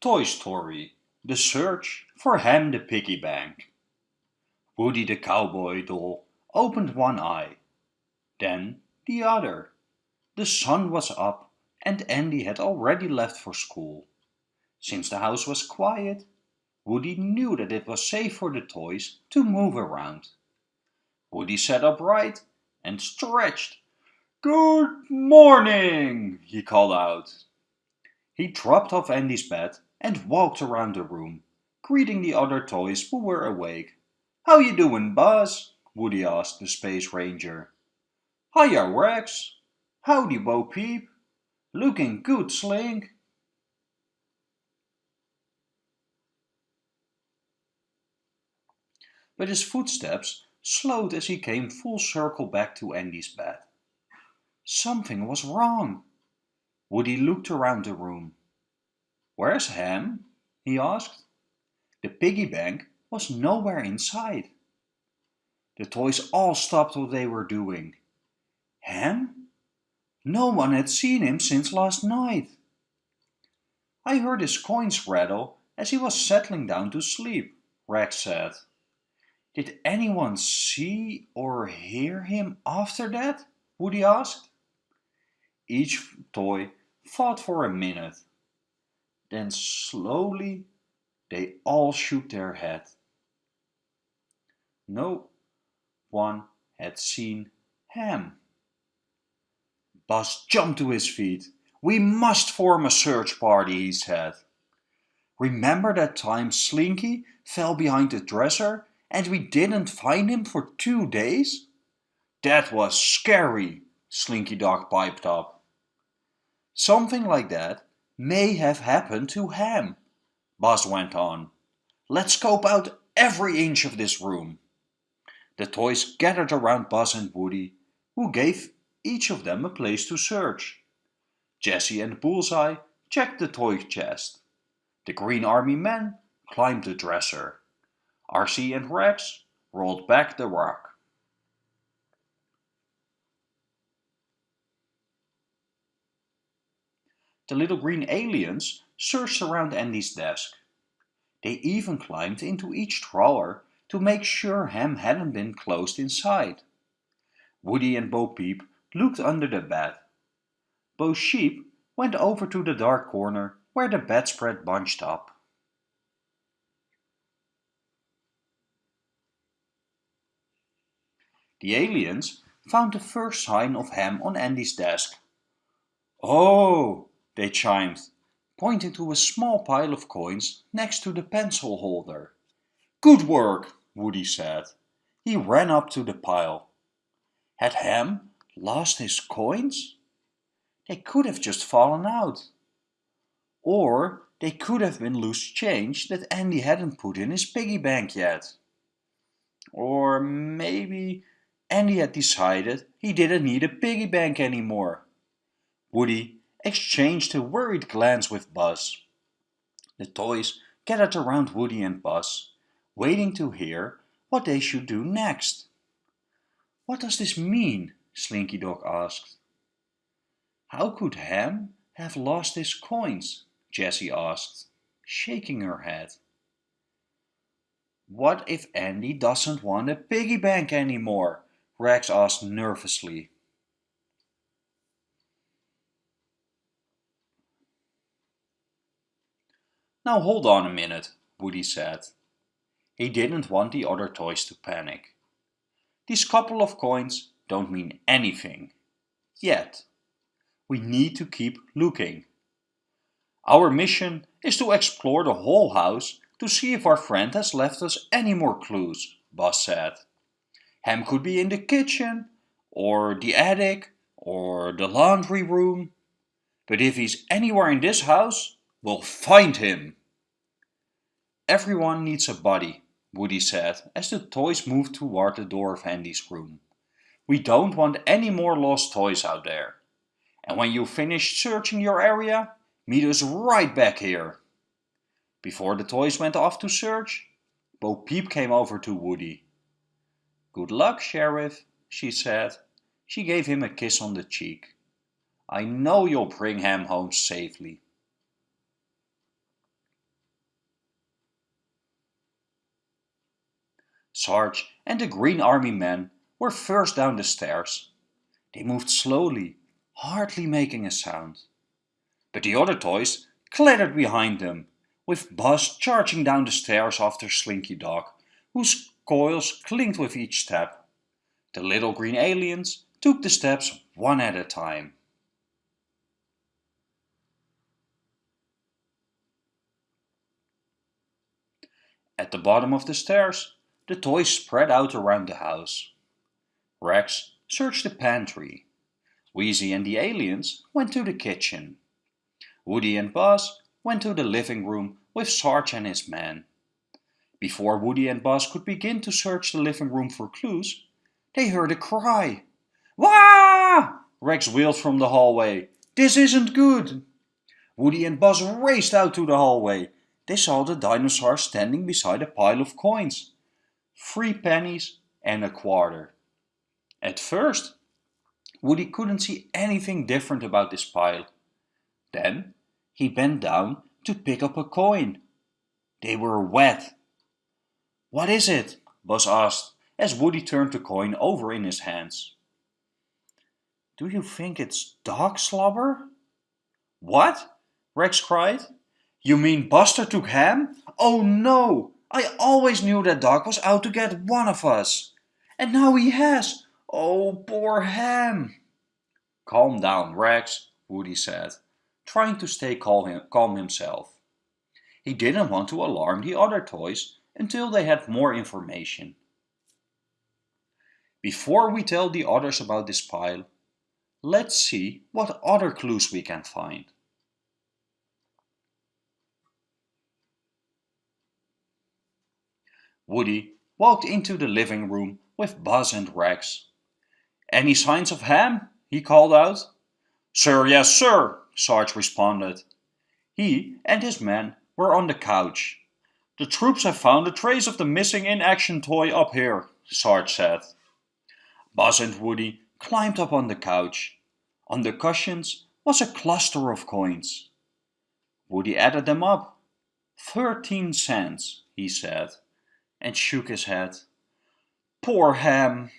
Toy Story The Search for Ham the Piggy Bank Woody the cowboy doll opened one eye, then the other. The sun was up and Andy had already left for school. Since the house was quiet, Woody knew that it was safe for the toys to move around. Woody sat upright and stretched. Good morning, he called out. He dropped off Andy's bed and walked around the room, greeting the other toys who were awake. How you doing, Buzz? Woody asked the Space Ranger. Hiya, Rex. Howdy, Bo Peep. Looking good, Slink. But his footsteps slowed as he came full circle back to Andy's bed. Something was wrong. Woody looked around the room. Where's Ham? he asked. The piggy bank was nowhere inside. The toys all stopped what they were doing. Ham? No one had seen him since last night. I heard his coins rattle as he was settling down to sleep, Rex said. Did anyone see or hear him after that? Woody asked. Each toy thought for a minute. Then slowly they all shook their head. No one had seen Ham. Buzz jumped to his feet. We must form a search party, he said. Remember that time Slinky fell behind the dresser and we didn't find him for two days? That was scary, Slinky Dog piped up. Something like that may have happened to Ham, Buzz went on. Let's scope out every inch of this room. The toys gathered around Buzz and Woody, who gave each of them a place to search. Jessie and Bullseye checked the toy chest. The Green Army men climbed the dresser. RC and Rex rolled back the rock. The little green aliens searched around Andy's desk. They even climbed into each drawer to make sure Ham hadn't been closed inside. Woody and Bo Peep looked under the bed. Bo Peep went over to the dark corner where the bedspread bunched up. The aliens found the first sign of Ham on Andy's desk. Oh, they chimed, pointing to a small pile of coins next to the pencil holder. Good work, Woody said. He ran up to the pile. Had Ham lost his coins? They could have just fallen out. Or they could have been loose change that Andy hadn't put in his piggy bank yet. Or maybe Andy had decided he didn't need a piggy bank anymore. Woody exchanged a worried glance with Buzz. The toys gathered around Woody and Buzz, waiting to hear what they should do next. What does this mean? Slinky Dog asked. How could Ham have lost his coins? Jessie asked, shaking her head. What if Andy doesn't want a piggy bank anymore? Rex asked nervously. Now hold on a minute, Woody said. He didn't want the other toys to panic. These couple of coins don't mean anything. Yet. We need to keep looking. Our mission is to explore the whole house to see if our friend has left us any more clues, Buzz said. Ham could be in the kitchen, or the attic, or the laundry room. But if he's anywhere in this house, we'll find him. Everyone needs a buddy, Woody said as the toys moved toward the door of Andy's room. We don't want any more lost toys out there. And when you've finished searching your area, meet us right back here. Before the toys went off to search, Bo Peep came over to Woody. Good luck, Sheriff, she said. She gave him a kiss on the cheek. I know you'll bring Ham home safely. Sarge and the Green Army men were first down the stairs. They moved slowly, hardly making a sound. But the other toys clattered behind them, with Buzz charging down the stairs after Slinky Dog, whose coils clinked with each step. The little green aliens took the steps one at a time. At the bottom of the stairs, the toys spread out around the house. Rex searched the pantry. Wheezy and the aliens went to the kitchen. Woody and Buzz went to the living room with Sarge and his men. Before Woody and Buzz could begin to search the living room for clues, they heard a cry. Wah! Rex wheeled from the hallway. This isn't good. Woody and Buzz raced out to the hallway. They saw the dinosaur standing beside a pile of coins. Three pennies and a quarter. At first, Woody couldn't see anything different about this pile. Then he bent down to pick up a coin. They were wet. What is it? Buzz asked as Woody turned the coin over in his hands. Do you think it's dog slobber? What? Rex cried. You mean Buster took Ham? Oh no! I always knew that dog was out to get one of us. And now he has. Oh, poor Ham. Calm down, Rex, Woody said, trying to stay calm himself. He didn't want to alarm the other toys until they had more information. Before we tell the others about this pile, let's see what other clues we can find. Woody walked into the living room with Buzz and Rex. Any signs of Ham? he called out. Sir, yes, sir, Sarge responded. He and his men were on the couch. The troops have found a trace of the missing in-action toy up here, Sarge said. Buzz and Woody climbed up on the couch. On the cushions was a cluster of coins. Woody added them up. Thirteen cents, he said, and shook his head. Poor Ham!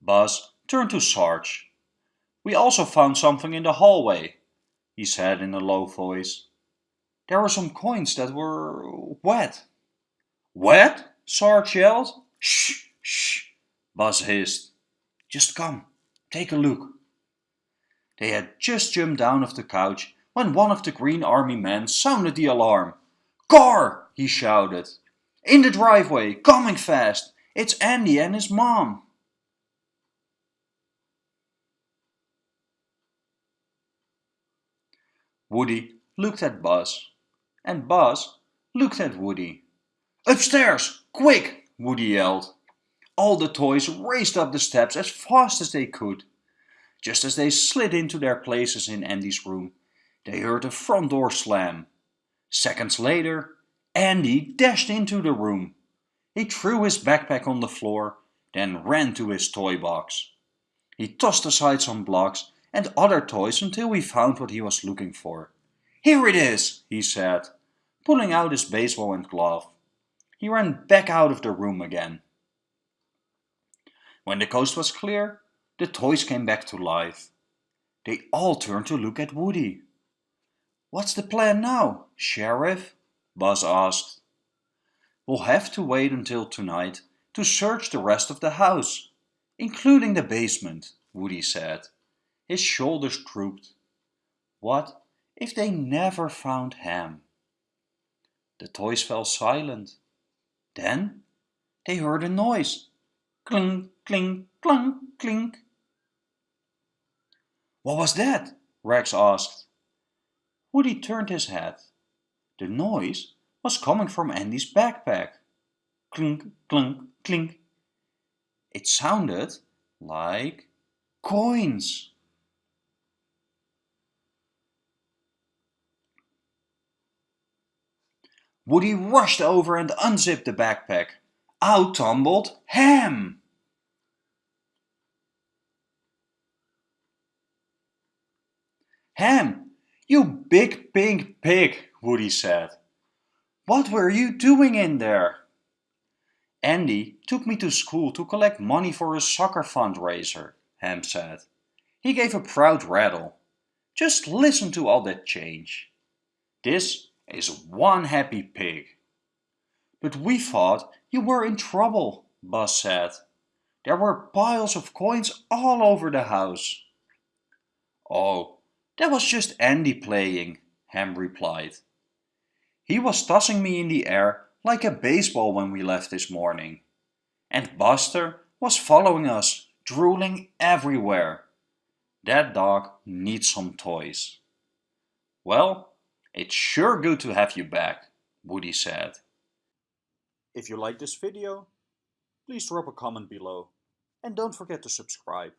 Buzz turned to Sarge. We also found something in the hallway, he said in a low voice. There were some coins that were wet. Wet? Sarge yelled. Shh, shh, Buzz hissed. Just come, take a look. They had just jumped down off the couch when one of the Green Army men sounded the alarm. Car! he shouted. In the driveway, coming fast. It's Andy and his mom. Woody looked at Buzz and Buzz looked at Woody. Upstairs! Quick! Woody yelled. All the toys raced up the steps as fast as they could. Just as they slid into their places in Andy's room, they heard the front door slam. Seconds later, Andy dashed into the room. He threw his backpack on the floor, then ran to his toy box. He tossed aside some blocks and other toys until he found what he was looking for. Here it is, he said, pulling out his baseball and glove. He ran back out of the room again. When the coast was clear, the toys came back to life. They all turned to look at Woody. What's the plan now, Sheriff? Buzz asked. We'll have to wait until tonight to search the rest of the house, including the basement, Woody said. His shoulders drooped. What if they never found Ham? The toys fell silent. Then they heard a noise. Clink, clink, clunk, clink. What was that? Rex asked. Woody turned his head. The noise was coming from Andy's backpack. Clink, clunk, clink. It sounded like coins. Woody rushed over and unzipped the backpack. Out tumbled Ham! Ham, you big pink pig, Woody said. What were you doing in there? Andy took me to school to collect money for a soccer fundraiser, Ham said. He gave a proud rattle. Just listen to all that change. This is one happy pig. But we thought you were in trouble, Buzz said. There were piles of coins all over the house. Oh, that was just Andy playing, Ham replied. He was tossing me in the air like a baseball when we left this morning. And Buster was following us, drooling everywhere. That dog needs some toys. Well, it's sure good to have you back, Woody said. If you like this video, please drop a comment below and don't forget to subscribe.